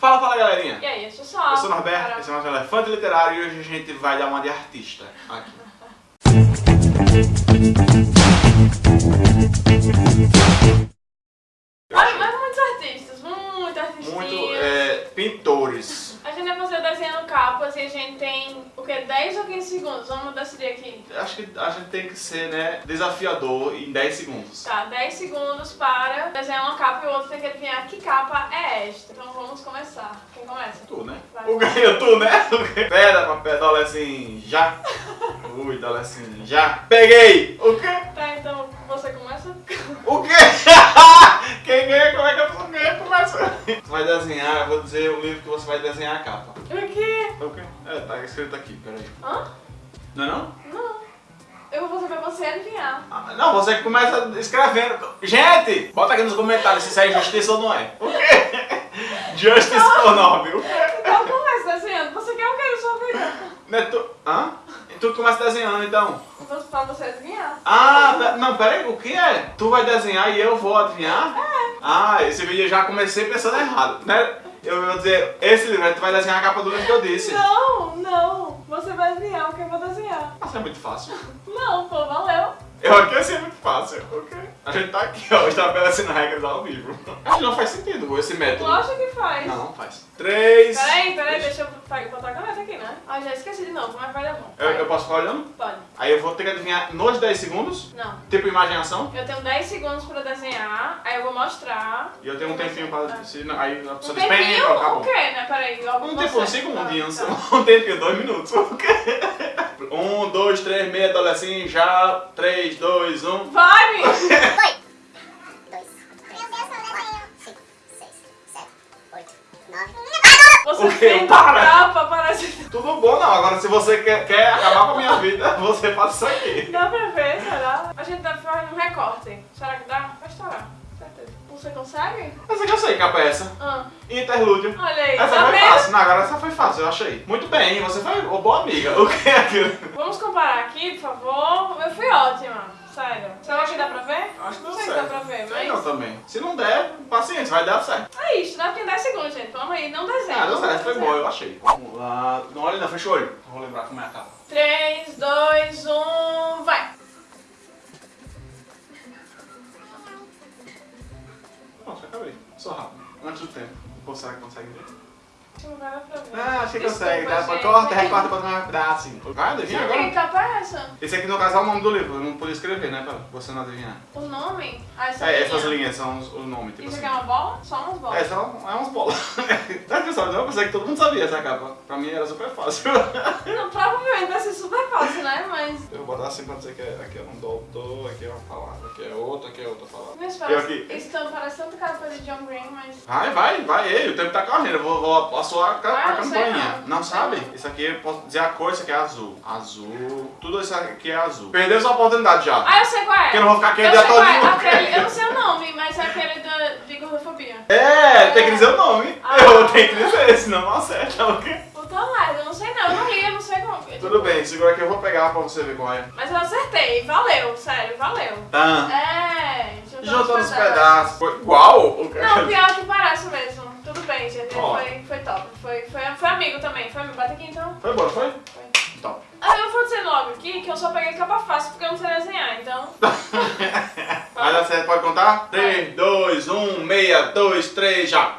Fala, fala galerinha! E aí, eu sou só. Eu sou o Norberto, esse é o nosso Elefante Literário e hoje a gente vai dar uma de artista aqui. capas e a gente tem, o que, 10 ou 15 segundos? Vamos decidir aqui. Acho que a gente tem que ser né, desafiador em 10 segundos. Tá, 10 segundos para desenhar uma capa e o outro tem que adivinhar que capa é esta. Então vamos começar. Quem começa? Tu, né? Vai. O ganho tu, né? Pedra, papel, dólar assim, já. Ui, dólar assim, já. Peguei! O quê? Tá, então você começa? O quê? Quem ganha, como é que pessoa ganha? Começa. Tu vai desenhar, eu vou dizer o livro que você vai desenhar a capa. O quê? Quê? É, tá escrito aqui, peraí. Hã? Não é não? Não. Eu vou fazer pra você adivinhar. Ah, Não, você que começa escrevendo. Gente, bota aqui nos comentários se isso é justiça ou não é. O quê? Justice ou não, viu? Então começa desenhando. Você quer o que da sua vida? Não é tu... Hã? Tu começa desenhando então. Vou pra você adivinhar. Ah, pe- não, peraí, o que é? Tu vai desenhar e eu vou adivinhar? É. Ah, esse vídeo eu já comecei pensando errado, né? Eu vou dizer, esse livro, aí tu vai desenhar a capa do livro que eu disse. Não, não. Você vai adivinhar o que eu vou desenhar. Nossa, é muito fácil. Não, pô, valeu. Eu aqui assim é muito fácil, ok? A gente tá aqui, ó, estabelecendo regras ao vivo. Acho que não faz sentido esse método. Lógico que faz. Não, não faz. Três. Peraí, peraí, deixa eu botar a caneta aqui, né? Ah, já esqueci de novo, mas vai dar bom. Eu, eu posso ficar olhando? Pode. Aí eu vou ter que adivinhar nos 10 segundos, Não. tipo imaginação. Eu tenho 10 segundos pra desenhar, aí eu vou mostrar. E eu tenho um tempinho pra. Se, não, aí a Um pessoa bem, tempinho? acabou. O quê, né? Peraí, logo Um você. tempo, um segundinho, Tá, tá. um tempinho, dois minutos. O quê? Um, dois, três, meia, adolescente, já. Três, dois, um. Vai, me! Foi! Dois, três, quatro, cinco, seis, sete, oito, nove. Você O quê? fez Para! Tudo bom não, agora se você quer, quer acabar com a minha vida, você faz isso aqui. Dá pra ver, será? A gente tá fazendo um recorte. Será que dá? Você consegue? Essa que eu sei, capa é essa. Ah, Interlúdio. olha aí, Essa tá foi vendo? fácil. Não, agora essa foi fácil, eu achei. Muito bem, você foi ô, boa amiga. O que é aquilo? Vamos comparar aqui, por favor. Eu fui ótima, sério. Será que dá pra ver? Acho que deu Não sei se dá pra ver, Sei mas... não também. Se não der, paciência, vai dar certo. É isso, dá pra 10 segundos, gente. Vamos aí, não desenha. Ah, deu não certo, foi bom, eu achei. Vamos lá. Não olha não, fecha o olho. Vou lembrar como é a capa. 3, 2, 1, vai! Nossa, acabei. Sou rápido. Antes do tempo. Pô, será que consegue ver? Não vai pra ver. Ah, acho que consegue. Dá, gente. corta, recorta pra não dar assim. Vai, adivinha Gente, que agora? capa é essa? Esse aqui no caso é o nome do livro. Eu não podia escrever, né? Pra você não adivinhar. O nome? Ah, essa É, linha. essas linhas são os, o nome, tipo Isso assim. aqui é uma bola? Só umas bolas. É, são é umas bolas. Sabe que sabe? Eu pensei que todo mundo sabia essa capa. Pra mim era super fácil. Não, provavelmente vai ser super fácil, né? Mas... Eu vou botar assim pra dizer que é, aqui é um doutor, aqui é uma palavra, aqui é outra, aqui é outra palavra. Mas parece... aqui. Isso tão- parece tanto capa de John Green, mas... Vai, vai, vai, ei, o tempo tá correndo, eu vou, vou assoar a, Ah, a não sei campainha. não. Não sabe? Isso aqui eu posso dizer a cor, isso aqui é azul. Azul. Tudo isso aqui é azul. Perdeu sua oportunidade já. Ah, eu sei qual é. Porque eu não vou ficar aqui o eu dia sei qual é. Aquele, eu não sei o nome, mas é aquele da, de gordofobia. É, tem que dizer o nome. Ah. Eu tenho que dizer, senão não acerta? Puta merda, eu não sei não. Eu não li, eu não sei como. Tudo bem, segura aqui, eu vou pegar pra você ver qual é. Mas eu acertei. Valeu, sério, valeu. Tá. É, juntando Juntando os os pedaços. Foi igual? o que- Não, pior que parece mesmo. Bem. Ó. Foi, foi top. Foi, foi, foi amigo também. Foi amigo. Bate aqui então. Foi bom, foi? Foi. Top. Ah, eu vou dizer logo aqui que eu só peguei capa fácil porque eu não sei desenhar, então. Vai dar certo, pode contar? 3, 2, 1, meia, 2, 3, já.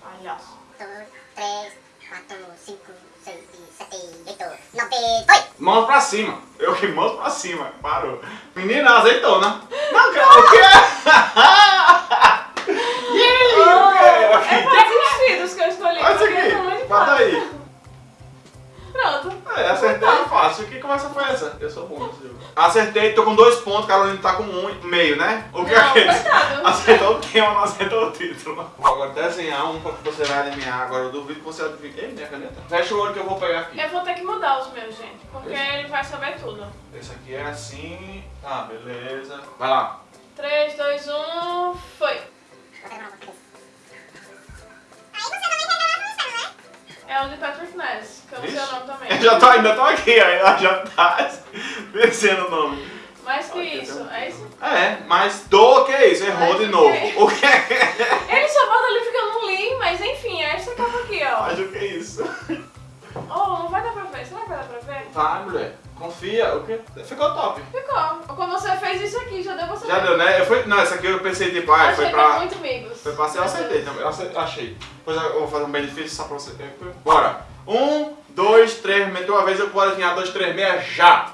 Palhaço. dois, três, quatro, cinco, seis, sete, oito, nove. Foi! Mãos pra cima. Eu que mãos pra cima. Parou. Menina, azeitona. Não, cara, o quê? Ih, Carolina tá com um meio, né? O que é Não, aquele? coitado. Acertou o tema, não acertou o título. Vou agora desenhar um pra que você vai adivinhar. Agora eu duvido que você adivinhe. Ei, minha caneta. Fecha o olho que eu vou pegar aqui. Eu vou ter que mudar os meus, gente. Porque ele vai saber tudo. Esse aqui é assim. Tá, beleza. Vai lá. 3, 2, 1, foi. É o de Patrick Ness, que eu não sei o nome também. Eu já tô, ainda tô aqui, ainda já tá descendo o nome. Mais que Aqui isso, é isso? É, mas do que é isso? Errou Mas de novo. quê? O que é? Ele só bota ali porque eu não li, mas enfim, é essa capa aqui, ó. Mas o que é isso? Oh, não vai dar pra ver. Será que vai dar pra ver? Vai, mulher. Confia. O quê? Ficou top. Ficou. Quando você fez isso aqui, já deu pra saber. Já deu, né? Eu fui... Não, essa aqui eu pensei, tipo, ah, foi que pra... é muito amigos. Foi pra ser, eu acertei também. Eu ace- achei. Depois eu vou fazer um bem difícil só pra você. Bora. Um, dois, três, meteu uma vez, eu vou adivinhar dois, três, meia, já.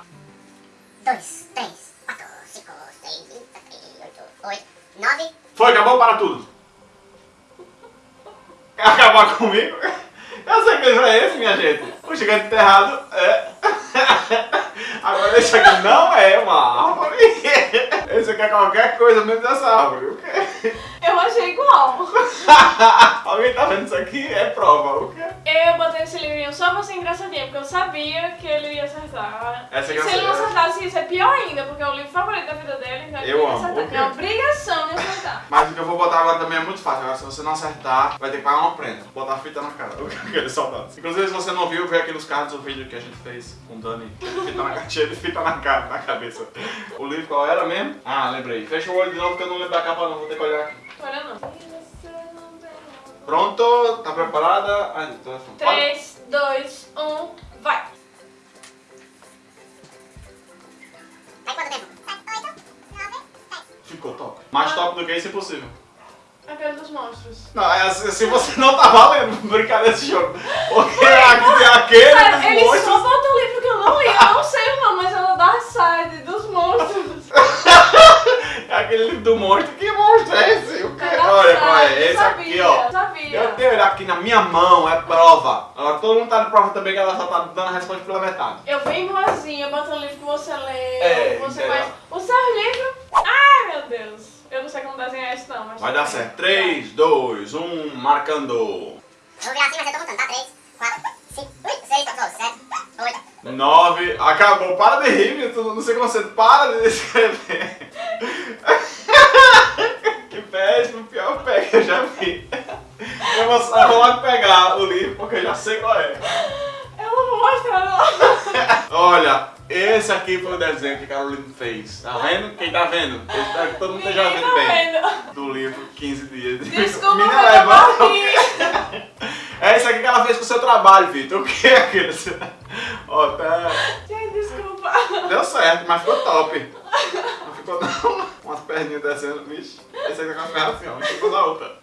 2, 3, 8, 9, Foi, acabou, para tudo. Quer acabar comigo? Eu sei que isso é esse, minha gente. O gigante enterrado é. Agora esse aqui não é uma árvore. Esse aqui é qualquer coisa menos dessa árvore. O quê? Eu achei igual. Alguém tá vendo isso aqui? É prova. O quê? Eu botei esse livrinho só pra ser engraçadinho, porque eu sabia que ele ia acertar. Essa e se ele não acerta. acertasse isso, é pior ainda, porque é o livro favorito da vida dele, então Eu amo. a obrigação de acertar. Mas eu vou botar agora também é muito fácil. Agora, se você não acertar, vai ter que pagar uma prenda. Botar fita na cara. Inclusive, se você não viu, vê aqui nos cards o vídeo que a gente fez com o Dani. Fita na cheio de fita na cara, na cabeça. O livro qual era mesmo? Ah, lembrei. Fecha o olho de novo porque eu não lembro da capa não. Vou ter que olhar aqui. Olha não. Pronto? Tá preparada? Ai, tô... Olha. 3, 2, 1, vai! Vai quanto tempo? 7, 8, 9, 10. Ficou top. Mais top do que isso, impossível. Aquele dos monstros. Não, é assim, se você não tá valendo brincar desse jogo. Porque aqui, aquele Sério, dos ele só monstros... botou o livro que eu não li, eu não sei o nome, mas é o Dark Side dos monstros. É aquele livro do monstro. Que monstro é esse? O quê? É Olha, é? Esse aqui. Eu tenho ele aqui na minha mão, é prova. Agora todo mundo tá de prova também que ela só tá dando a resposta pela metade. Eu bem boazinha, botando o livro que você lê, É, que você conhece. O seu livro. Ai, meu Deus. Eu não sei como desenhar isso, não, mas. Vai dar certo. 3, 2, 1, marcando. Eu vou virar assim, mas eu tô contando, tá? 3, 4, 5, 6, 7, 8. 9, acabou. Para de rir, não sei como você para de escrever. que péssimo, pior pé que eu já vi. Eu vou, eu vou logo pegar o livro porque eu já sei qual é. Eu não vou mostrar, não. Olha, esse aqui foi o desenho que a Carolina fez. Tá vendo? Quem tá vendo? Espero que todo mundo esteja Ninguém vendo tá bem. vendo. Do livro 15 dias. Desculpa, Menina, eu levanta? É isso aqui que ela fez com o seu trabalho, Vitor. O que é aquilo? Ó, tá... Gente, desculpa. Deu certo, mas ficou top. Não ficou não. Umas perninhas descendo, bicho. Esse aqui tá com a perna assim, ó. Ficou na outra.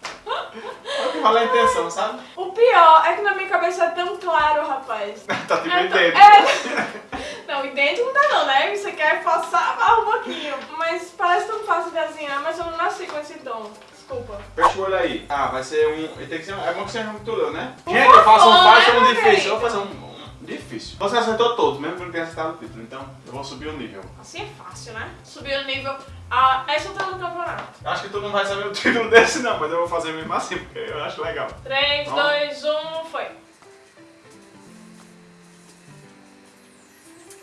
É o que a intenção, sabe? O pior é que na minha cabeça é tão claro, rapaz. Tá tipo É, idêntico. é- Não, idêntico não tá não, né? Você quer passar a um pouquinho. Mas parece tão fácil de desenhar, mas eu não nasci com esse dom. Desculpa. Fecha o olho aí. Ah, vai ser um. Tem que ser um... É bom que seja um tudo, né? Por Gente, eu faço um fácil e né, um meu difícil. Eu vou fazer um, um difícil. Você acertou todos, mesmo que não tenha acertado o título. Então, eu vou subir o nível. Assim é fácil, né? Subir o nível. Ah, essa eu tô no campeonato. Eu Acho que tu não vai saber o título desse, não, mas eu vou fazer mesmo assim, porque eu acho legal. 3, Ó. 2, 1, foi.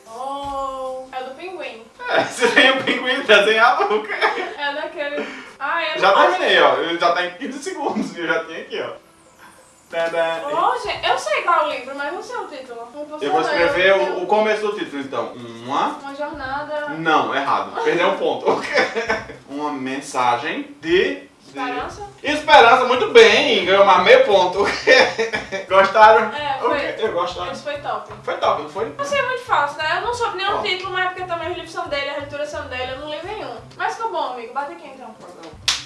Oh, é do pinguim. É, se tem um pinguim desenhado, o quê? É daquele. Ah, é Já terminei, ó. Ele já tá em 15 segundos eu já tinha aqui, ó. Gente, eu sei qual é o livro, mas não sei o título. Eu vou escrever o, o começo do título, então. Uma. Uma jornada. Não, errado. Perdeu um ponto. Uma mensagem de. de- Esperança? Esperança, muito bem. Ganhou mais meio ponto. Gostaram? É, foi. quê? Eu gosto. Esse foi top. Foi top, não foi? Assim é muito fácil, né? Eu não soube nenhum Ó. título, mas é porque também os livros são dele, as leituras são dele, eu não li nenhum. Mas ficou bom, amigo. Bate aqui então.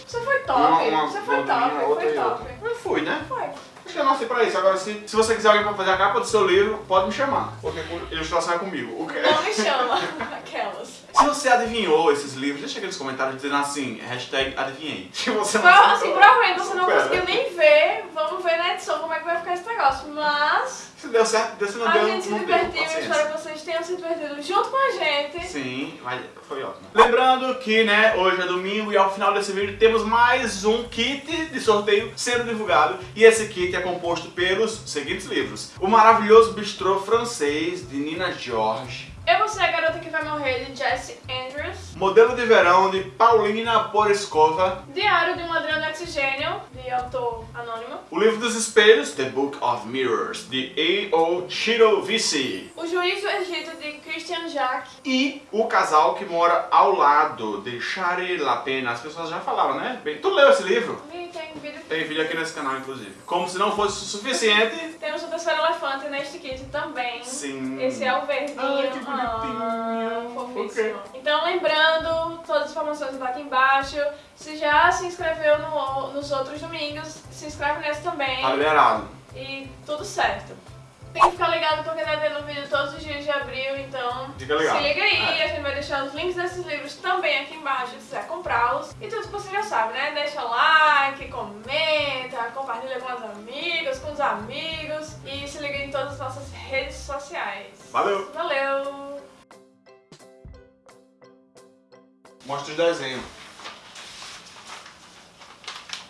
Você foi top. Uma- uma Você foi top. Foi top. Eu fui, né? Foi. Acho que eu nasci pra isso. Agora, se, se você quiser alguém pra fazer a capa do seu livro, pode me chamar. Porque ilustração é comigo. O quê? Não me chama. Aquelas. Se você adivinhou esses livros, deixa aqui nos comentários dizendo assim, hashtag adivinhei. Se você não Pro- acertou, assim, provavelmente você não supera. conseguiu nem ver. Vamos ver na edição como é que vai ficar esse negócio. Mas Se deu certo, deu, se não a deu, gente se divertiu. Espero que vocês tenham se divertido junto com a gente. Sim, mas foi ótimo. Lembrando que, né, hoje é domingo e ao final desse vídeo temos mais um kit de sorteio sendo divulgado. E esse kit é composto pelos seguintes livros. O maravilhoso bistrô francês de Nina George. Eu Vou Ser a Garota Que Vai Morrer, de Jesse Andrews. Modelo de Verão, de Paulina Poreskova. Diário de um Ladrão do Oxigênio, de autor anônimo. O Livro dos Espelhos, The Book of Mirrors, de A.O. Shirovisi. O Juiz do Egito, de Christian Jacques. E O Casal que Mora ao Lado, de Shari Lapena. As pessoas já falaram, né? Bem, tu leu esse livro? Tem vídeo. Tem vídeo aqui nesse canal, inclusive. Como se não fosse o suficiente. Temos o terceiro elefante neste kit também. Sim. Esse é o verdinho. Ai, Ok. Então, lembrando, todas as informações estão aqui embaixo. Se já se inscreveu no- nos outros domingos, se inscreve nesse também. Tá liberado. E tudo certo. Tem que ficar ligado porque tá tendo vídeo todos os dias de abril, então Fica ligado. se liga aí, É. a gente vai deixar os links desses livros também aqui embaixo, se quiser comprá-los. E tudo que você já sabe, né? Deixa like, comenta, compartilha com as amigas, com os amigos e se liga em todas as nossas redes sociais. Valeu. Valeu! Mostra os desenhos.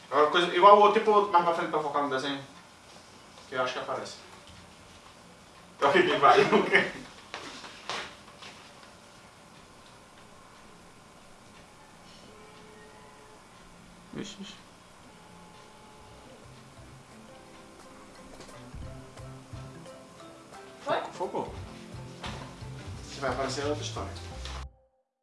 Agora, coisa, igual o outro, tipo mais pra frente pra focar no desenho. Que eu acho que aparece. Olha que vai. Vixe. Foi? Focou. Se vai aparecer é outra história.